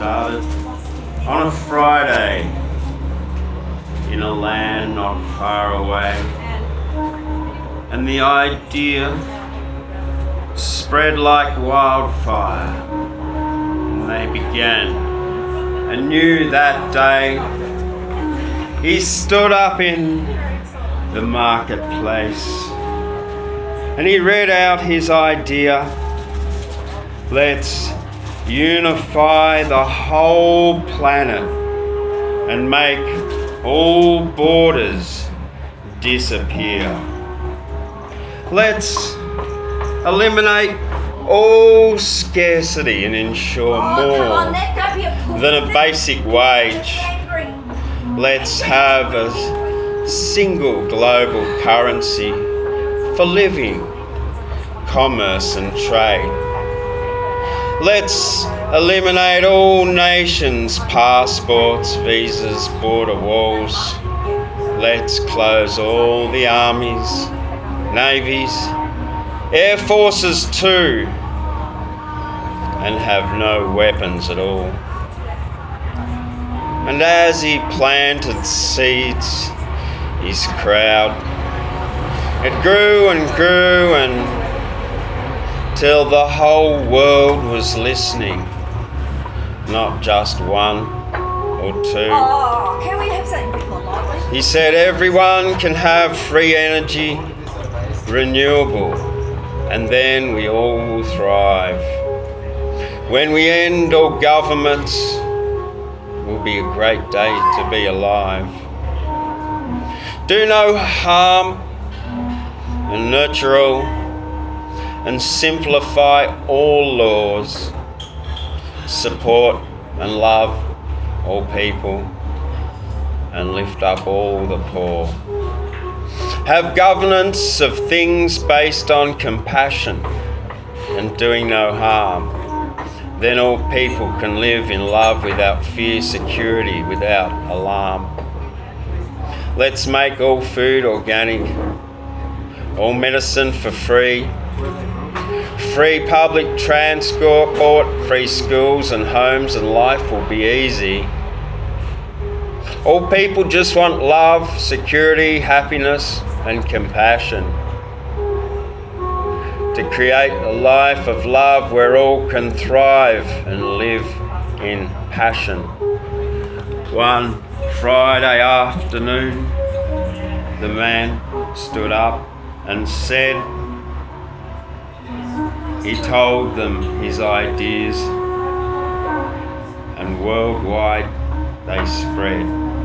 started on a Friday in a land not far away. And the idea spread like wildfire. And they began. And knew that day he stood up in the marketplace and he read out his idea. Let's unify the whole planet and make all borders disappear. Let's eliminate all scarcity and ensure Oh, on, more let go be a than a basic wage. Let's have a single global currency for living, commerce, and trade. Let's eliminate all nations' passports, visas, border walls. Let's close all the armies, navies, air forces too, and have no weapons at all. And as he planted seeds, his crowd, it grew and grew and till the whole world was listening, not just one or two. Oh, can we have something more lively? He said everyone can have free energy, renewable, and then we all will thrive. When we end all governments, will be a great day to be alive. Do no harm and nurture all and simplify all laws. Support and love all people and lift up all the poor. Have governance of things based on compassion and doing no harm. Then all people can live in love without fear, security, without alarm. Let's make all food organic, all medicine for free, free public transport, free schools and homes, and life will be easy. All people just want love, security, happiness, and compassion. To create a life of love where all can thrive and live in passion. One Friday afternoon, the man stood up and said, he told them his ideas, and worldwide they spread.